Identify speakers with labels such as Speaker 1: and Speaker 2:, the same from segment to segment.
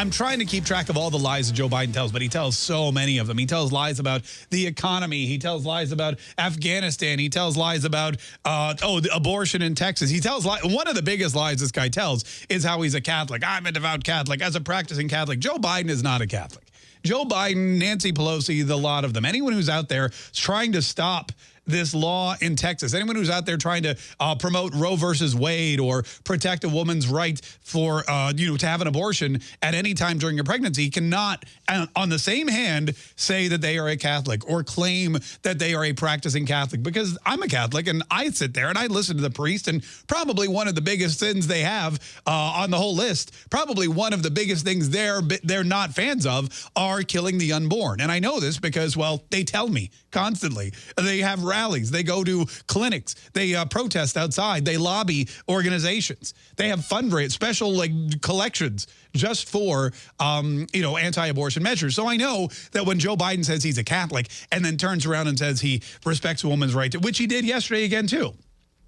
Speaker 1: I'm trying to keep track of all the lies that Joe Biden tells, but he tells so many of them. He tells lies about the economy. He tells lies about Afghanistan. He tells lies about, uh, oh, the abortion in Texas. He tells lies. One of the biggest lies this guy tells is how he's a Catholic. I'm a devout Catholic. As a practicing Catholic, Joe Biden is not a Catholic. Joe Biden, Nancy Pelosi, the lot of them, anyone who's out there trying to stop this law in Texas. Anyone who's out there trying to uh, promote Roe versus Wade or protect a woman's right for, uh, you know, to have an abortion at any time during your pregnancy cannot, uh, on the same hand, say that they are a Catholic or claim that they are a practicing Catholic. Because I'm a Catholic and I sit there and I listen to the priest and probably one of the biggest sins they have uh, on the whole list, probably one of the biggest things they're, they're not fans of are killing the unborn. And I know this because, well, they tell me constantly. They have rallies. They go to clinics. They uh, protest outside. They lobby organizations. They have fundraise special like collections just for um, you know anti-abortion measures. So I know that when Joe Biden says he's a Catholic and then turns around and says he respects a woman's right to, which he did yesterday again too.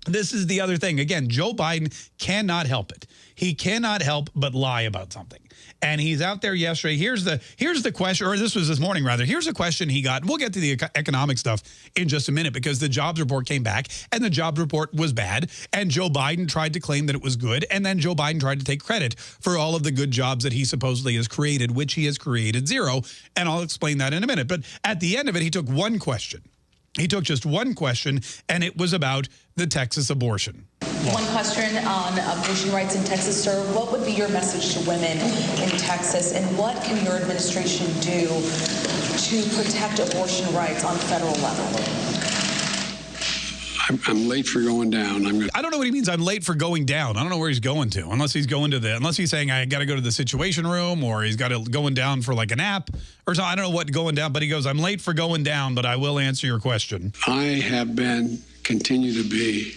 Speaker 1: This is the other thing. Again, Joe Biden cannot help it. He cannot help but lie about something. And he's out there yesterday. Here's the here's the question, or this was this morning rather. Here's a question he got. We'll get to the economic stuff in just a minute because the jobs report came back and the jobs report was bad. And Joe Biden tried to claim that it was good. And then Joe Biden tried to take credit for all of the good jobs that he supposedly has created, which he has created zero. And I'll explain that in a minute. But at the end of it, he took one question he took just one question, and it was about the Texas abortion.
Speaker 2: One question on abortion rights in Texas, sir. What would be your message to women in Texas, and what can your administration do to protect abortion rights on federal level?
Speaker 3: I'm, I'm, late for going down. I'm. Gonna
Speaker 1: I don't know what he means. I'm late for going down. I don't know where he's going to, unless he's going to the, unless he's saying I got to go to the Situation Room, or he's got to going down for like a nap, or something. I don't know what going down, but he goes, I'm late for going down, but I will answer your question.
Speaker 3: I have been, continue to be,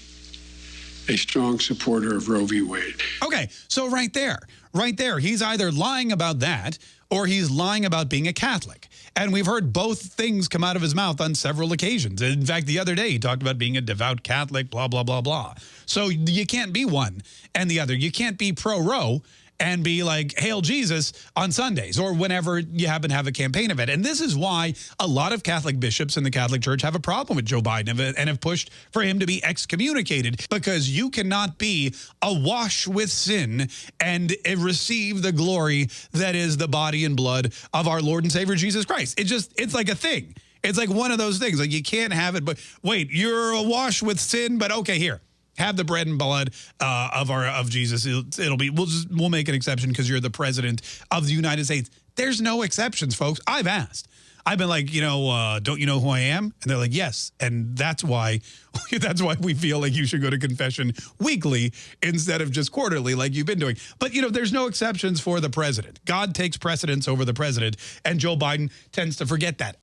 Speaker 3: a strong supporter of Roe v. Wade.
Speaker 1: Okay, so right there, right there, he's either lying about that or he's lying about being a Catholic. And we've heard both things come out of his mouth on several occasions. In fact, the other day he talked about being a devout Catholic, blah, blah, blah, blah. So you can't be one and the other. You can't be pro-Roe and be like, Hail Jesus on Sundays or whenever you happen to have a campaign event. And this is why a lot of Catholic bishops in the Catholic Church have a problem with Joe Biden and have pushed for him to be excommunicated because you cannot be awash with sin and receive the glory that is the body and blood of our Lord and Savior Jesus Christ. It just, it's like a thing. It's like one of those things. Like you can't have it, but wait, you're awash with sin, but okay, here have the bread and blood uh, of our of Jesus. It'll, it'll, be we'll just we'll make an exception because you're the president of the United States. There's no exceptions, folks. I've asked. I've been like, you know, uh, don't you know who I am? And they're like, yes. And that's why that's why we feel like you should go to confession weekly instead of just quarterly like you've been doing. But, you know, there's no exceptions for the president. God takes precedence over the president, and Joe Biden tends to forget that.